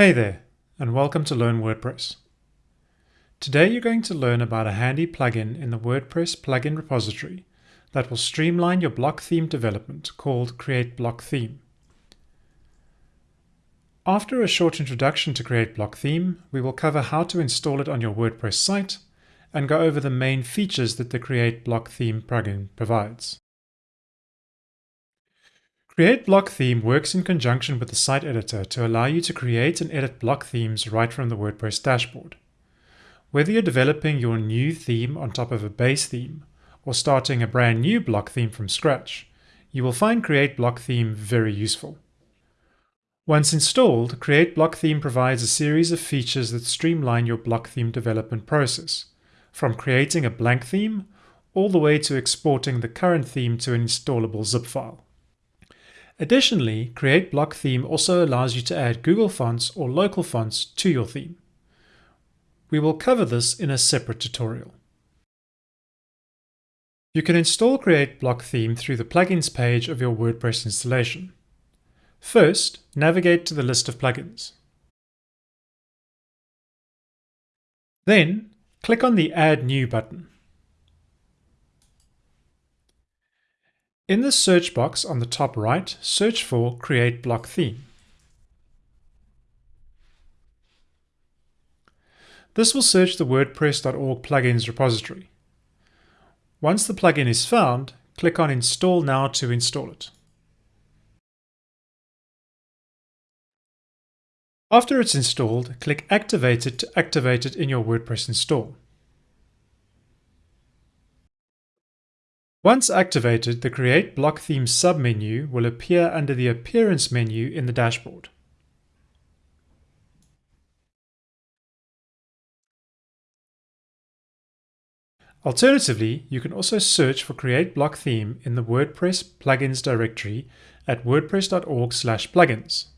Hey there, and welcome to Learn WordPress. Today you're going to learn about a handy plugin in the WordPress plugin repository that will streamline your block theme development called Create Block Theme. After a short introduction to Create Block Theme, we will cover how to install it on your WordPress site and go over the main features that the Create Block Theme plugin provides. Create Block Theme works in conjunction with the site editor to allow you to create and edit block themes right from the WordPress dashboard. Whether you're developing your new theme on top of a base theme or starting a brand new block theme from scratch, you will find Create Block Theme very useful. Once installed, Create Block Theme provides a series of features that streamline your block theme development process, from creating a blank theme all the way to exporting the current theme to an installable zip file. Additionally, Create Block Theme also allows you to add Google Fonts or local fonts to your theme. We will cover this in a separate tutorial. You can install Create Block Theme through the Plugins page of your WordPress installation. First, navigate to the list of plugins. Then, click on the Add New button. In the search box on the top right, search for Create Block Theme. This will search the WordPress.org plugins repository. Once the plugin is found, click on Install Now to install it. After it's installed, click Activate it to activate it in your WordPress install. Once activated, the Create Block Theme submenu will appear under the Appearance menu in the dashboard. Alternatively, you can also search for Create Block Theme in the WordPress plugins directory at wordpress.org/plugins.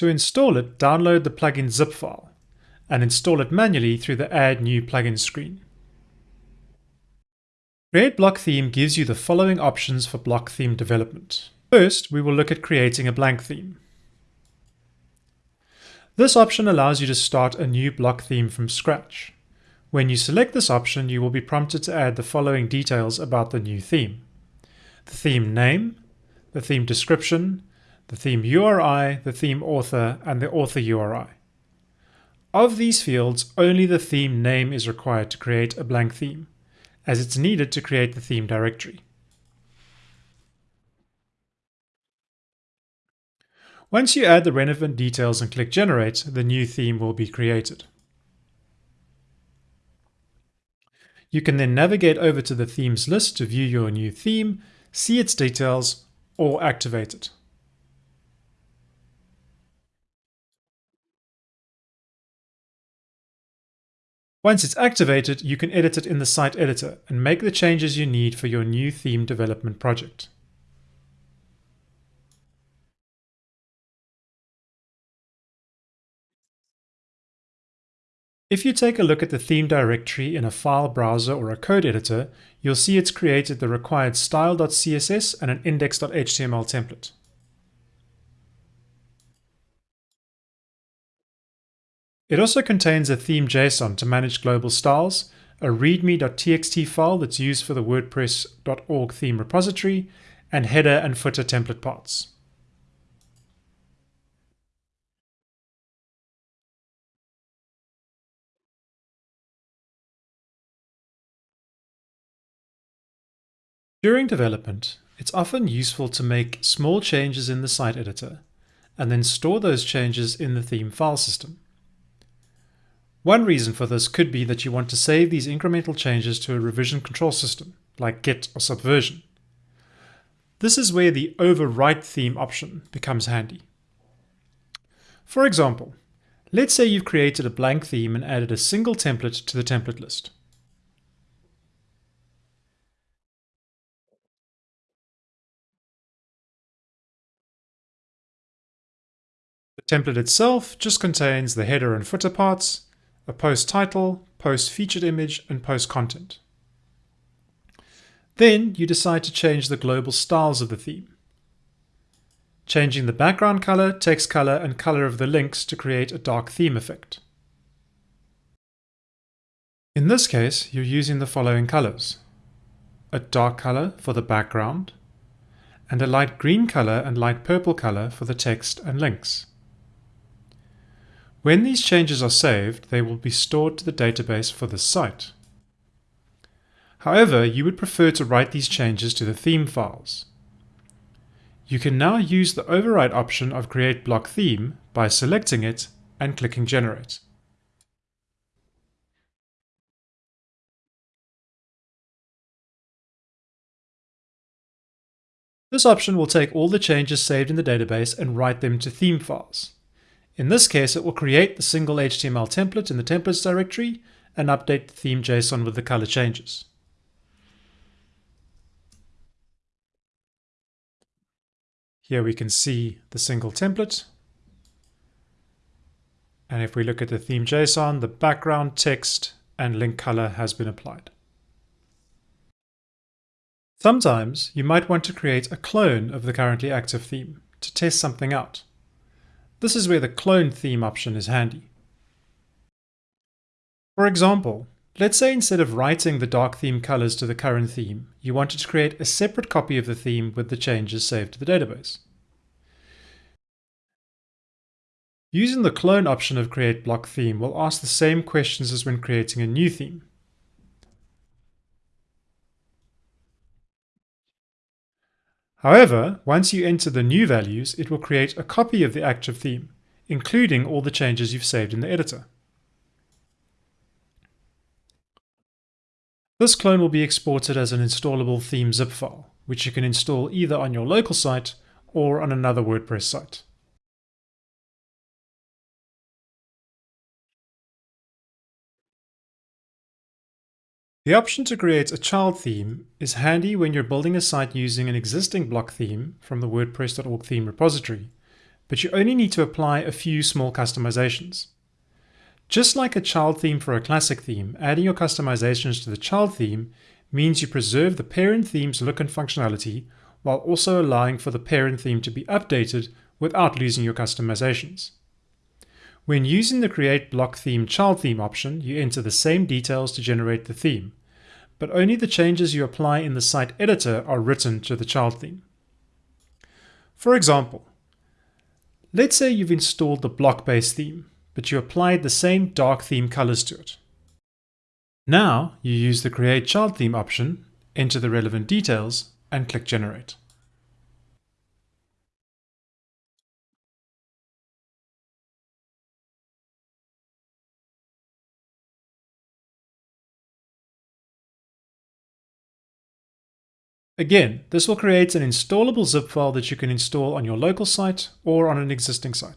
To install it, download the plugin zip file and install it manually through the Add New Plugin screen. Create Block Theme gives you the following options for block theme development. First, we will look at creating a blank theme. This option allows you to start a new block theme from scratch. When you select this option, you will be prompted to add the following details about the new theme. The theme name, the theme description, the theme URI, the theme author, and the author URI. Of these fields, only the theme name is required to create a blank theme, as it's needed to create the theme directory. Once you add the relevant details and click Generate, the new theme will be created. You can then navigate over to the themes list to view your new theme, see its details, or activate it. Once it's activated, you can edit it in the site editor and make the changes you need for your new theme development project. If you take a look at the theme directory in a file browser or a code editor, you'll see it's created the required style.css and an index.html template. It also contains a theme JSON to manage global styles, a readme.txt file that's used for the WordPress.org theme repository, and header and footer template parts. During development, it's often useful to make small changes in the site editor and then store those changes in the theme file system. One reason for this could be that you want to save these incremental changes to a revision control system, like Git or Subversion. This is where the overwrite theme option becomes handy. For example, let's say you've created a blank theme and added a single template to the template list. The template itself just contains the header and footer parts, a post title, post featured image, and post content. Then you decide to change the global styles of the theme, changing the background color, text color, and color of the links to create a dark theme effect. In this case, you're using the following colors. A dark color for the background, and a light green color and light purple color for the text and links. When these changes are saved, they will be stored to the database for the site. However, you would prefer to write these changes to the theme files. You can now use the override option of Create Block Theme by selecting it and clicking Generate. This option will take all the changes saved in the database and write them to theme files. In this case, it will create the single HTML template in the templates directory and update the theme JSON with the color changes. Here we can see the single template. And if we look at the theme JSON, the background text and link color has been applied. Sometimes you might want to create a clone of the currently active theme to test something out. This is where the clone theme option is handy. For example, let's say instead of writing the dark theme colors to the current theme, you wanted to create a separate copy of the theme with the changes saved to the database. Using the clone option of create block theme will ask the same questions as when creating a new theme. However, once you enter the new values, it will create a copy of the active theme, including all the changes you've saved in the editor. This clone will be exported as an installable theme zip file, which you can install either on your local site or on another WordPress site. The option to create a child theme is handy when you're building a site using an existing block theme from the WordPress.org theme repository, but you only need to apply a few small customizations. Just like a child theme for a classic theme, adding your customizations to the child theme means you preserve the parent theme's look and functionality while also allowing for the parent theme to be updated without losing your customizations. When using the Create Block Theme Child Theme option, you enter the same details to generate the theme, but only the changes you apply in the site editor are written to the child theme. For example, let's say you've installed the Blockbase theme, but you applied the same dark theme colors to it. Now you use the Create Child Theme option, enter the relevant details, and click Generate. Again, this will create an installable zip file that you can install on your local site or on an existing site.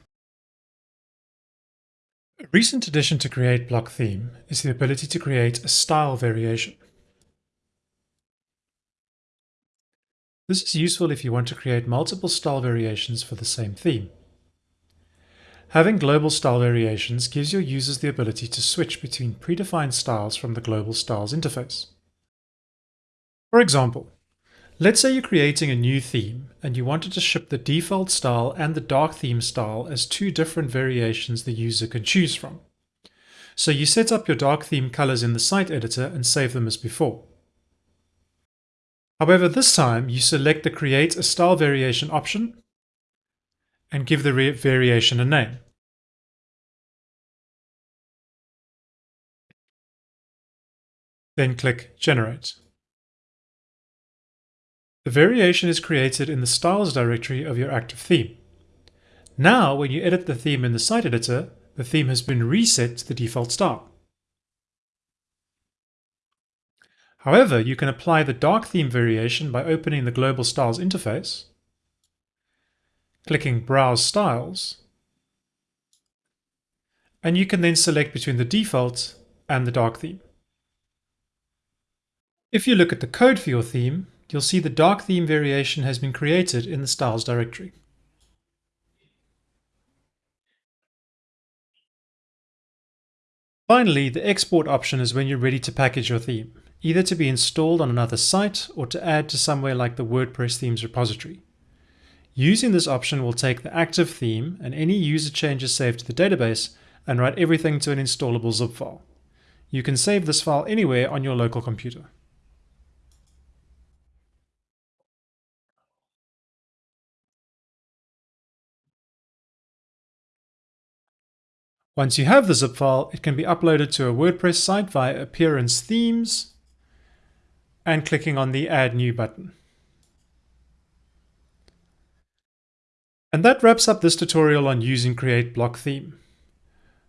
A recent addition to Create Block Theme is the ability to create a style variation. This is useful if you want to create multiple style variations for the same theme. Having global style variations gives your users the ability to switch between predefined styles from the Global Styles interface. For example, Let's say you're creating a new theme and you wanted to ship the default style and the dark theme style as two different variations the user can choose from. So you set up your dark theme colors in the site editor and save them as before. However, this time you select the Create a Style Variation option and give the variation a name. Then click Generate. The variation is created in the styles directory of your active theme. Now, when you edit the theme in the site editor, the theme has been reset to the default style. However, you can apply the dark theme variation by opening the Global Styles interface, clicking Browse Styles, and you can then select between the default and the dark theme. If you look at the code for your theme, you'll see the dark theme variation has been created in the styles directory. Finally, the export option is when you're ready to package your theme, either to be installed on another site or to add to somewhere like the WordPress themes repository. Using this option will take the active theme and any user changes saved to the database and write everything to an installable zip file. You can save this file anywhere on your local computer. Once you have the zip file, it can be uploaded to a WordPress site via Appearance Themes and clicking on the Add New button. And that wraps up this tutorial on using Create Block Theme.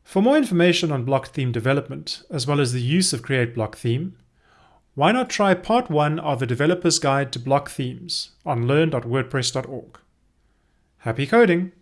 For more information on block theme development, as well as the use of Create Block Theme, why not try part 1 of the Developer's Guide to Block Themes on learn.wordpress.org. Happy coding!